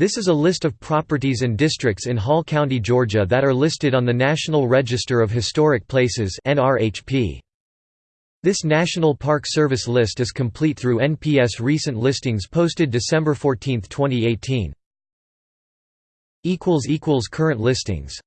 This is a list of properties and districts in Hall County, Georgia that are listed on the National Register of Historic Places This National Park Service list is complete through NPS recent listings posted December 14, 2018. Current listings